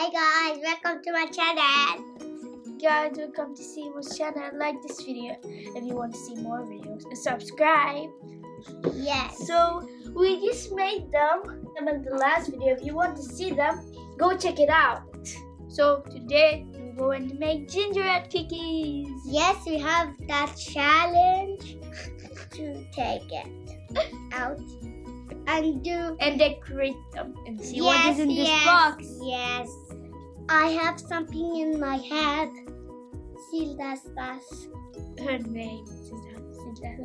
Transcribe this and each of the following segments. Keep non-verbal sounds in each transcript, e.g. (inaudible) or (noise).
Hey guys, welcome to my channel. Guys, welcome to Simo's channel. Like this video if you want to see more videos. And subscribe. Yes. So we just made them. In the last video. If you want to see them, go check it out. So today we're going to make gingerbread cookies. Yes, we have that challenge to take it out and do. And decorate them and see what yes, is in this box. Yes. I have something in my head. Sildas das. Her name.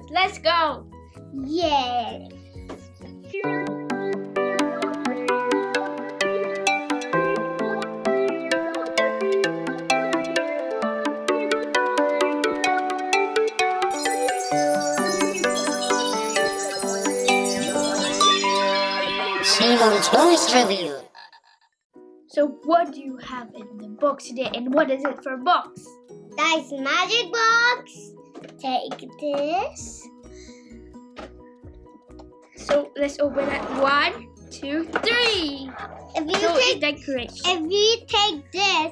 Let's go. Yes. Simon Toys Review. So what do you have in the box today and what is it for box? Nice magic box. Take this. So let's open it. One, two, three. If you So take decorate. if you take this,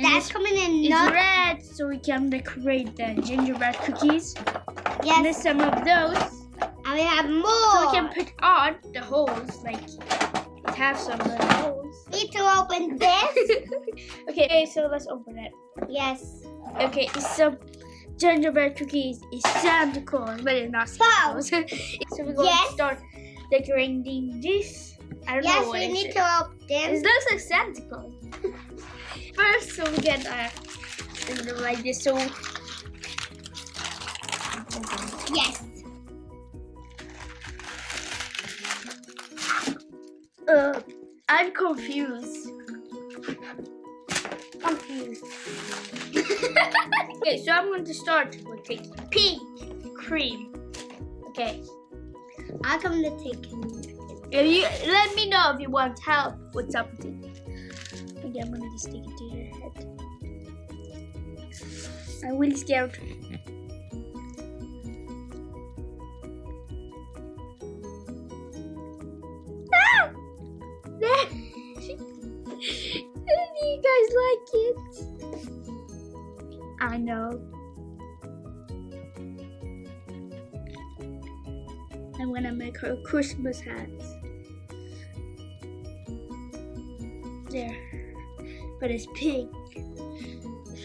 that's coming in It's red, so we can decorate the gingerbread cookies. And yes, there's some of those. and we have more. So more. we can put on the holes, like it have some little holes. (laughs) Need to open this. (laughs) okay, so let's open it. yes. Okay, it's some gingerbread cookies. It's Santa Claus, but it's not Santa Claus. (laughs) so we're going Yes. to start decorating this. I don't know Yes, what we is need it. to open It this. looks like Santa Claus. First, so we get uh, like this. So Yes. I'm confused. Confused. okay, so I'm going to start with taking pink cream. Okay, I'm going to take if you let me know if you want help with something. Okay, I'm gonna just take it to your head. I'm really scared. Guys like it? I know. I'm gonna make her Christmas hats. There. But it's pink. (laughs)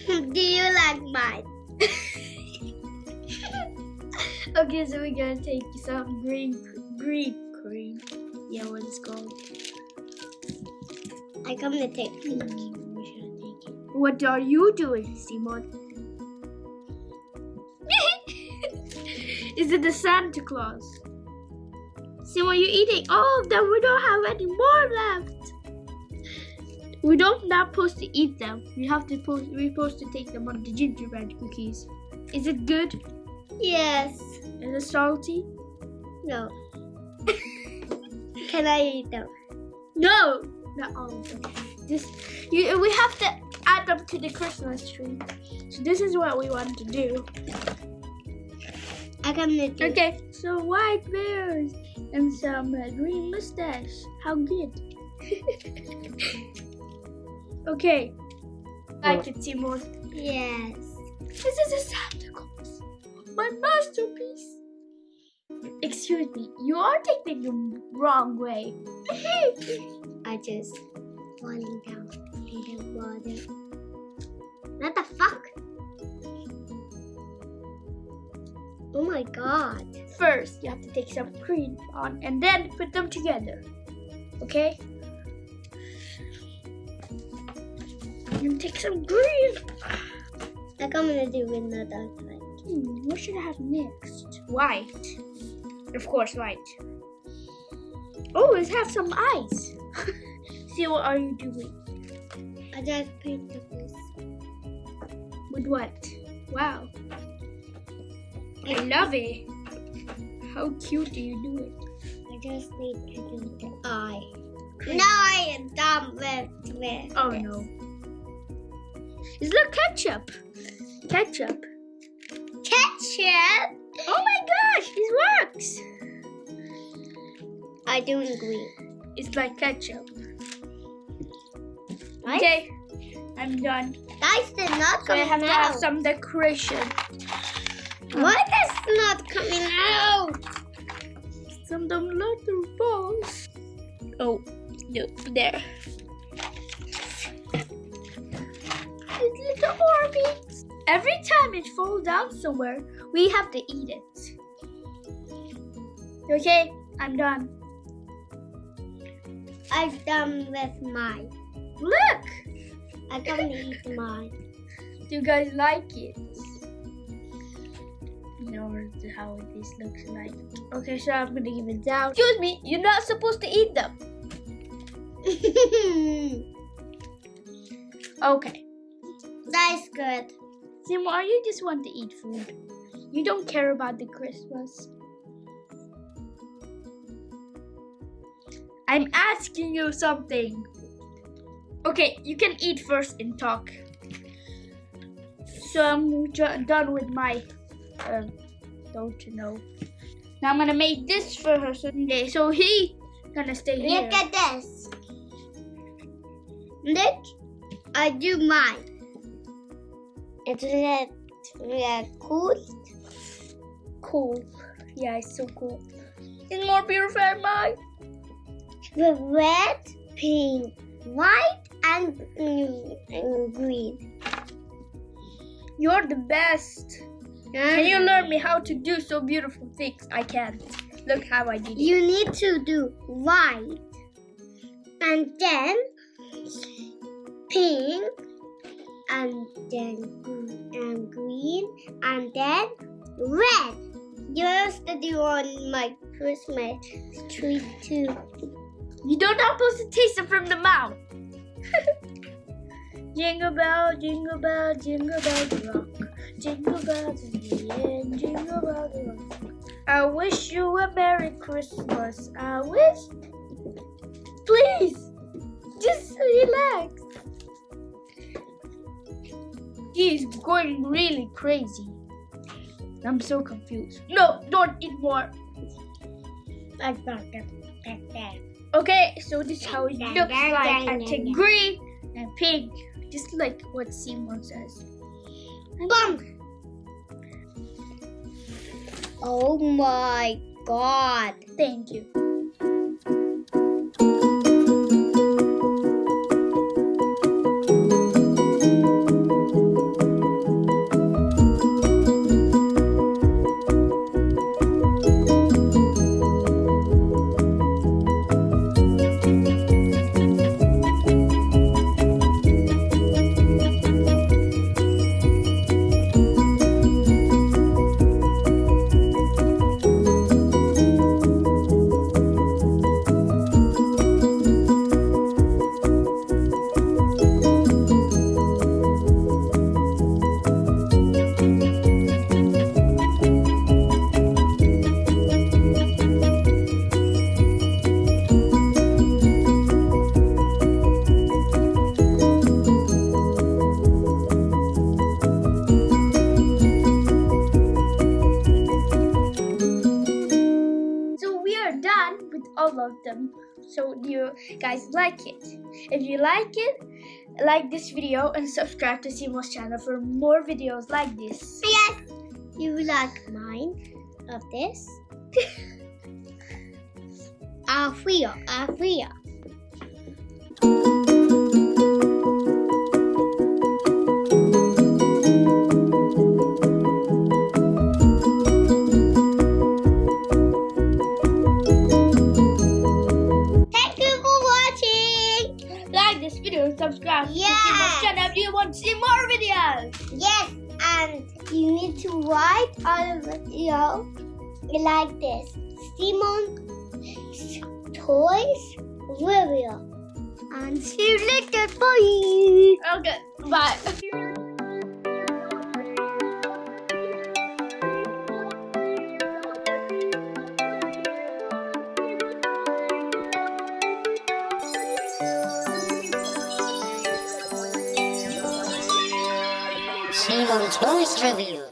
Do you like mine? (laughs) okay, so we're gonna take some green green cream. Yeah, what it's called. I'm going to take pink. Hmm. What are you doing, Simon? (laughs) Is it the Santa Claus? Simon, you're eating oh, all of them. We don't have any more left. We don't not supposed to eat them. We have to post. We're supposed to take them on the gingerbread cookies. Is it good? Yes. Is it salty? No. (laughs) Can I eat them? No, not all of them. This you. We have to add them to the Christmas tree. So this is what we want to do. I'm going to Okay, so white bears and some uh, green mustache. How good. (laughs) okay. I can see more. Yes. This is a Santa Claus. My masterpiece. Excuse me, you are taking the wrong way. (laughs) I just falling down in the water. Oh my god. First, you have to take some cream on and then put them together. Okay? You take some green. I'm gonna do with another thing. Hmm, what should I have next? White. Of course, white. Oh, let's have some ice. (laughs) See, what are you doing? I just painted this. With what? Wow. I love it. How cute do you do it? I just need to do the eye. No, I am done with with Oh no. Is there ketchup? Ketchup. Ketchup. Oh my gosh, it works. I do green. It's like ketchup. Right? Okay, I'm done. Guys, they're not So I have to have some decoration. Why that's not coming out? Some them little balls. Oh, no, there. These little orbits. Every time it falls down somewhere, we have to eat it. Okay, I'm done. I'm done with mine. Look! I can eat mine. Do you guys like it? Know how this looks like. Okay, so I'm gonna give it down. Excuse me, you're not supposed to eat them. (laughs) Okay. that's good. Simar, you just want to eat food. You don't care about the Christmas. I'm asking you something. Okay, you can eat first and talk. So I'm done with my, um, don't you know. Now I'm gonna make this for her Sunday. So he gonna stay here. Look at this. Look, I do mine. It's red, red cool. cool. Yeah, it's so cool. It's more beautiful than mine. With red, pink, white, and, and green. You're the best. Can you learn me how to do so beautiful things? I can't. Look how I did it. You need to do white, and then pink, and then gr- and green, and then red. You used to do on my Christmas tree too. You don't not supposed to taste it from the mouth. (laughs) jingle bell, jingle bell, jingle bell rock. Jingle bells in the end, jingle bells rock. I wish you a Merry Christmas. I wish. Please, just relax. He's going really crazy. I'm so confused. No, don't eat more. Okay, so this is how it looks like. take green and pink, just like what Simon says. Bum! Oh my god. Thank you. All of them. So do you guys like it? If you like it, like this video and subscribe to Simo's channel for more videos like this. Yes! You like mine of this? (laughs) Afria, Afria. Video subscribe to Yeah. Channel if you want to see more videos. Yes, and you need to write the video like this. Simon Toys Video. And see you later. Bye. Okay, bye. Toys Review.